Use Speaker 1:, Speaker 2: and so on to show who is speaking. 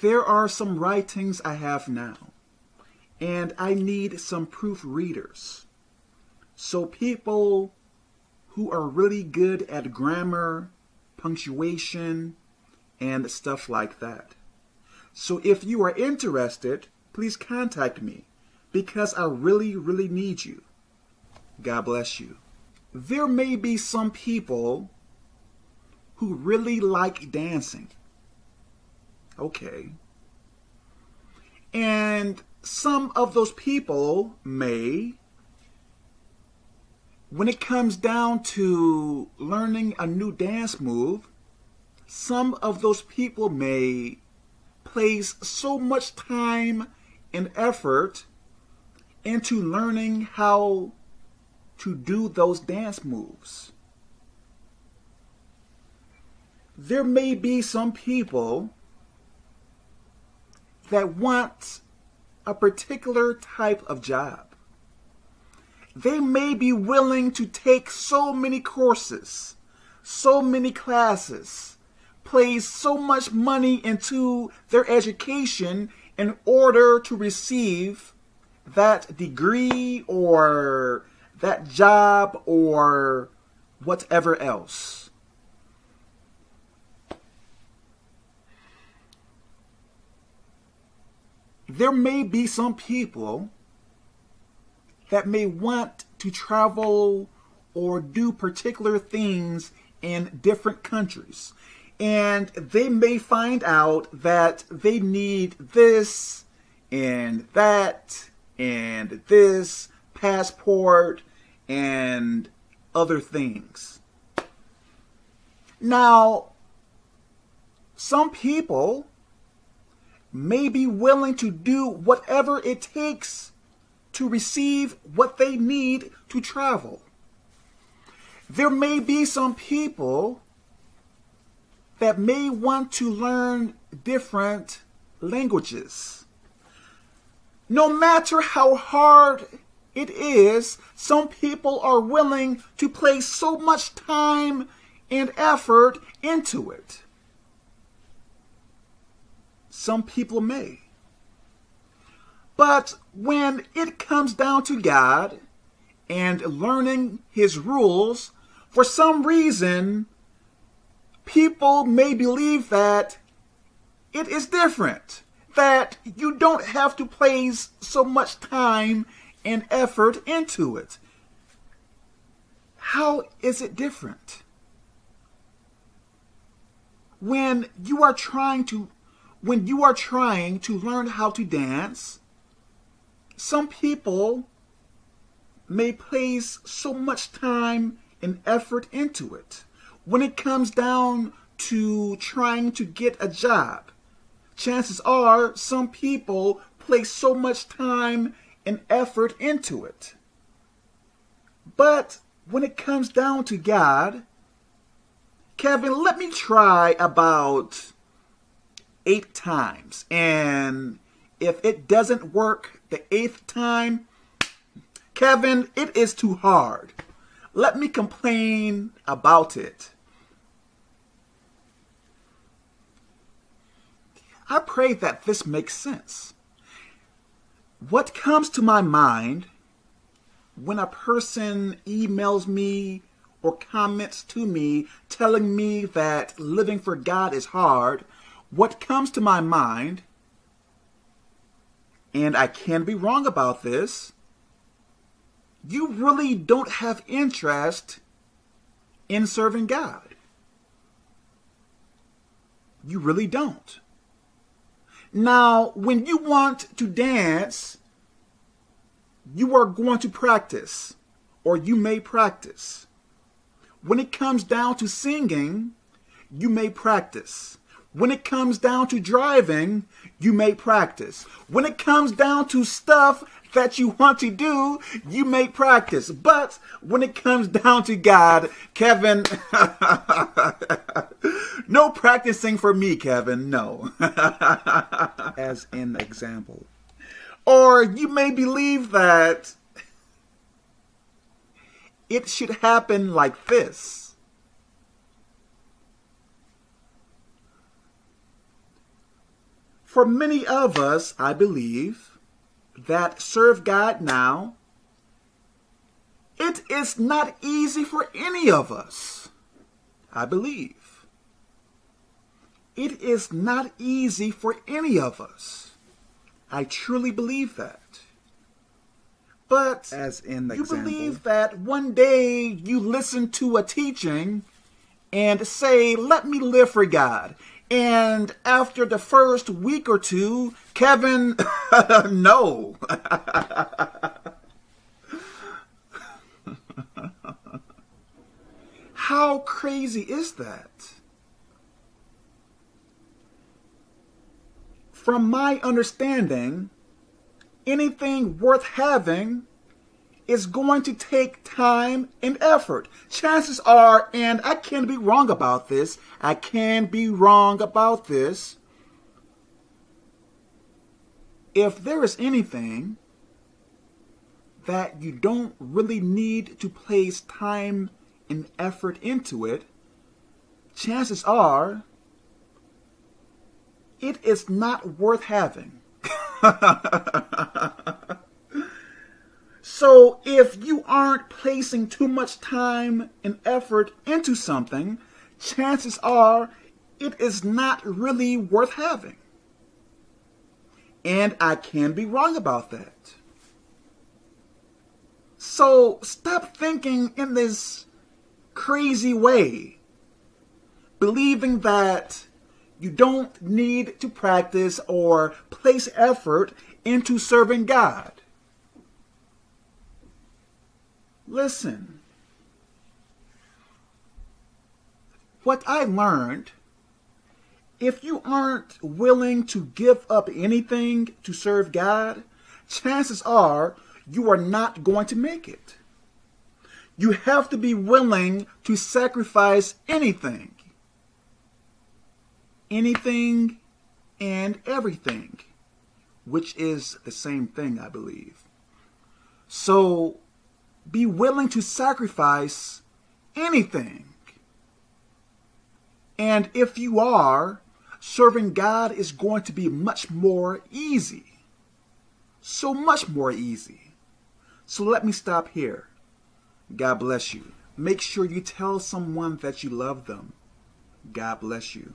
Speaker 1: there are some writings I have now, and I need some proofreaders. So people who are really good at grammar, punctuation, and stuff like that. So if you are interested, please contact me because I really, really need you. God bless you. There may be some people who really like dancing. Okay. And some of those people may, when it comes down to learning a new dance move, some of those people may place so much time and effort into learning how to do those dance moves. There may be some people that want a particular type of job. They may be willing to take so many courses, so many classes, place so much money into their education in order to receive that degree or that job or whatever else. There may be some people that may want to travel or do particular things in different countries. And they may find out that they need this and that and this passport and other things. Now, some people may be willing to do whatever it takes to receive what they need to travel. There may be some people that may want to learn different languages. No matter how hard it is, some people are willing to place so much time and effort into it. Some people may. But when it comes down to God and learning His rules, for some reason, people may believe that it is different, that you don't have to place so much time and effort into it. How is it different? When you are trying to when you are trying to learn how to dance, some people may place so much time and effort into it. When it comes down to trying to get a job, chances are some people place so much time and effort into it. But when it comes down to God, Kevin, let me try about eight times. And if it doesn't work the eighth time, Kevin, it is too hard. Let me complain about it. I pray that this makes sense. What comes to my mind when a person emails me or comments to me telling me that living for God is hard, what comes to my mind, and I can be wrong about this, you really don't have interest in serving God. You really don't. Now, when you want to dance, you are going to practice, or you may practice. When it comes down to singing, you may practice. When it comes down to driving, you may practice. When it comes down to stuff that you want to do, you may practice. But when it comes down to God, Kevin, no practicing for me, Kevin, no. As an example. Or you may believe that it should happen like this. For many of us, I believe, that serve God now, it is not easy for any of us, I believe. It is not easy for any of us. I truly believe that. But
Speaker 2: as in the
Speaker 1: you
Speaker 2: example.
Speaker 1: believe that one day you listen to a teaching and say, let me live for God. And after the first week or two, Kevin, no. How crazy is that? From my understanding, anything worth having is going to take time and effort. Chances are, and I can be wrong about this, I can be wrong about this. If there is anything that you don't really need to place time and effort into it, chances are it is not worth having. so if you aren't placing too much time and effort into something, chances are it is not really worth having. And I can be wrong about that. So stop thinking in this crazy way, believing that you don't need to practice or place effort into serving God. Listen, what I learned, if you aren't willing to give up anything to serve God, chances are you are not going to make it. You have to be willing to sacrifice anything. Anything and everything, which is the same thing, I believe. So be willing to sacrifice anything. And if you are, serving God is going to be much more easy. So much more easy. So let me stop here. God bless you. Make sure you tell someone that you love them. God bless you.